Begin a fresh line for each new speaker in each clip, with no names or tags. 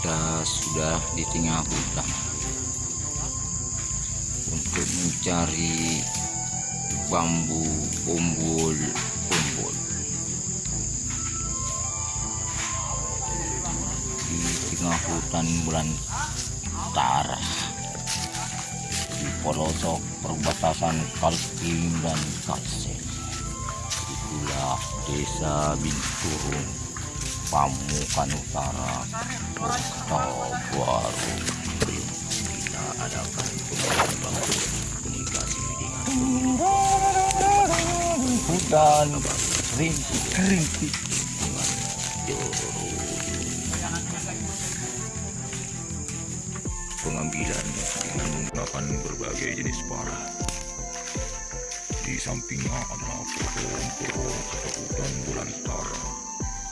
sudah di tengah hutan. Untuk mencari bambu umbul umbul di tengah hutan bulan Tara di pelosok perbatasan Kaltim dan Kalsel. Itulah desa Binturung Pamukan Utara Kota Baru kita adakan pembangunan komunikasi dengan hutan rintik-rintik dengan joro pengambilan dengan menggunakan berbagai jenis parah di sampingnya ada pohon-pohon hutan belantara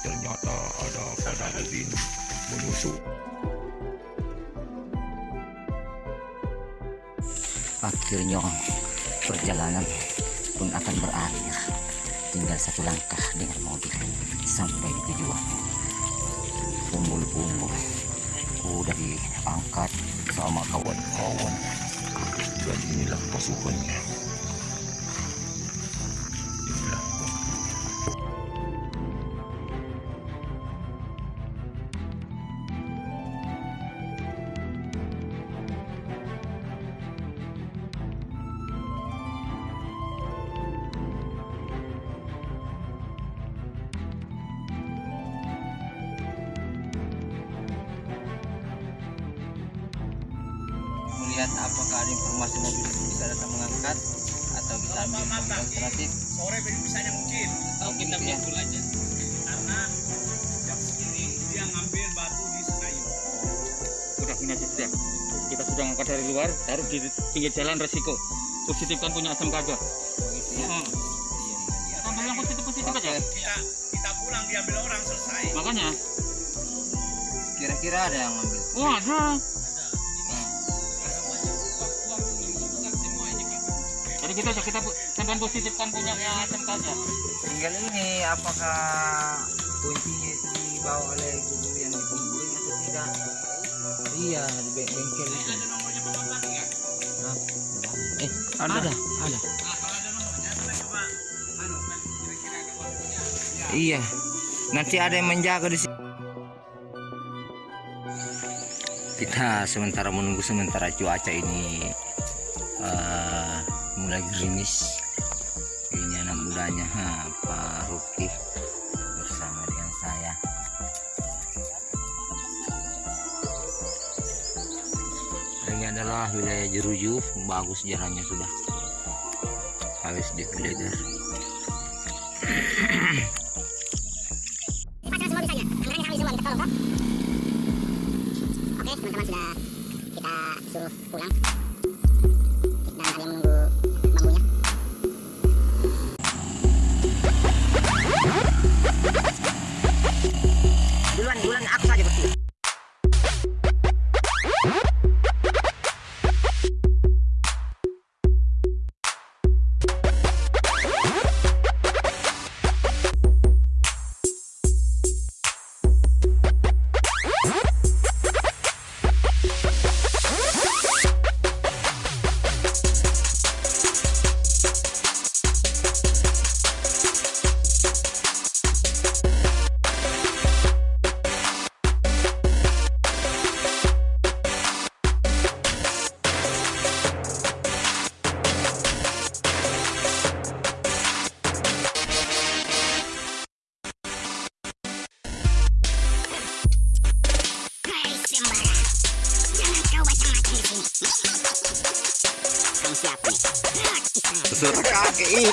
ternyata ada pada ubin menusuk. Akhirnya perjalanan pun akan berakhir. Tinggal satu langkah dengan mobil sampai di tujuan. Umbul-umbul. Udah diangkat sama kawan-kawan. Dan inilah pasukannya melihat apakah ada informasi mobil bisa datang mengangkat atau kita ambil mobil alternatif.
Sore bisanya mungkin.
Atau kita
pukul aja. Karena jam segini dia ngambil batu di Senayan
udah gini aja sudah. Kita sudah ngangkat dari luar taruh di pinggir jalan resiko. Positif kan punya asam kaga
begitu ya.
Hmm.
iya iya iya.
Positif positif aja.
kita kita pulang diambil orang selesai.
Makanya.
Kira-kira ada yang ngambil.
Oh ada kita aja kita sampean positif kan punya yang asam kaga
tinggal ini apakah kuncinya itu dibawa oleh guru yang dikumpulin atau tidak? Iya di be- bengkel itu
ada nomornya bapak ya
eh
Ada.
ada? Ada.
Nah, kalau ada nomornya kita coba anu kan kira-kira ada waktunya. Ya
iya. Nanti ada yang menjaga di sini kita sementara menunggu sementara cuaca ini eh, mulai gerimis. Ini anak mudanya ha, Pak Ruki bersama dengan saya. Ini adalah wilayah Jeruju bagus jalannya sudah. Habis digeledah.
Oke teman-teman sudah kita suruh pulang
Sudah kakek